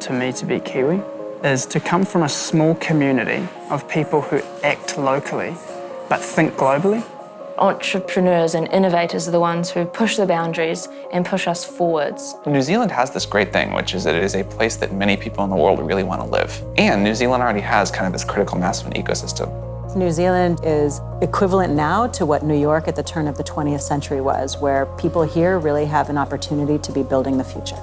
to me to be Kiwi is to come from a small community of people who act locally but think globally. Entrepreneurs and innovators are the ones who push the boundaries and push us forwards. New Zealand has this great thing, which is that it is a place that many people in the world really want to live. And New Zealand already has kind of this critical mass of an ecosystem. New Zealand is equivalent now to what New York at the turn of the 20th century was, where people here really have an opportunity to be building the future.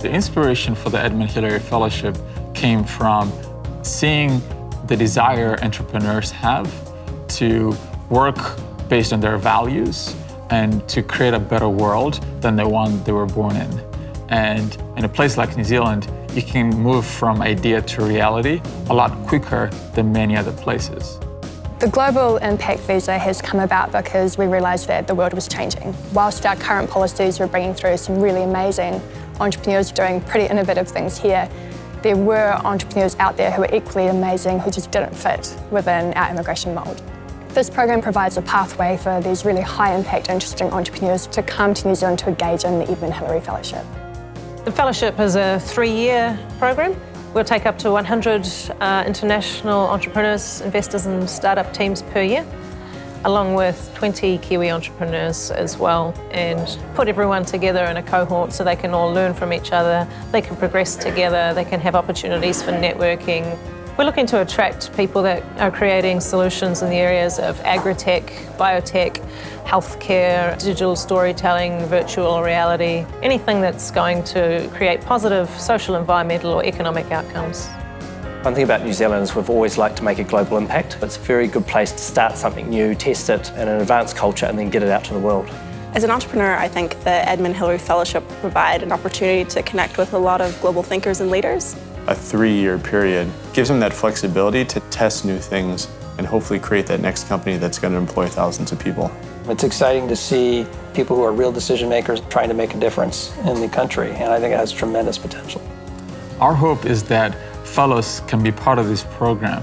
The inspiration for the Edmund Hillary Fellowship came from seeing the desire entrepreneurs have to work based on their values and to create a better world than the one they were born in. And in a place like New Zealand, you can move from idea to reality a lot quicker than many other places. The Global Impact Visa has come about because we realised that the world was changing. Whilst our current policies were bringing through some really amazing entrepreneurs doing pretty innovative things here, there were entrepreneurs out there who were equally amazing who just didn't fit within our immigration mould. This program provides a pathway for these really high impact, interesting entrepreneurs to come to New Zealand to engage in the Edmund Hillary Fellowship. The fellowship is a three-year program. We'll take up to 100 uh, international entrepreneurs, investors and startup teams per year, along with 20 Kiwi entrepreneurs as well, and put everyone together in a cohort so they can all learn from each other, they can progress together, they can have opportunities for networking, we're looking to attract people that are creating solutions in the areas of agri-tech, biotech, healthcare, digital storytelling, virtual reality, anything that's going to create positive social, environmental or economic outcomes. One thing about New Zealand is we've always liked to make a global impact. It's a very good place to start something new, test it in an advanced culture and then get it out to the world. As an entrepreneur, I think the Edmund Hillary Fellowship will provide an opportunity to connect with a lot of global thinkers and leaders a three-year period gives them that flexibility to test new things and hopefully create that next company that's going to employ thousands of people. It's exciting to see people who are real decision makers trying to make a difference in the country, and I think it has tremendous potential. Our hope is that fellows can be part of this program,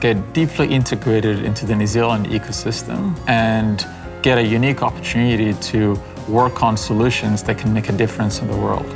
get deeply integrated into the New Zealand ecosystem, and get a unique opportunity to work on solutions that can make a difference in the world.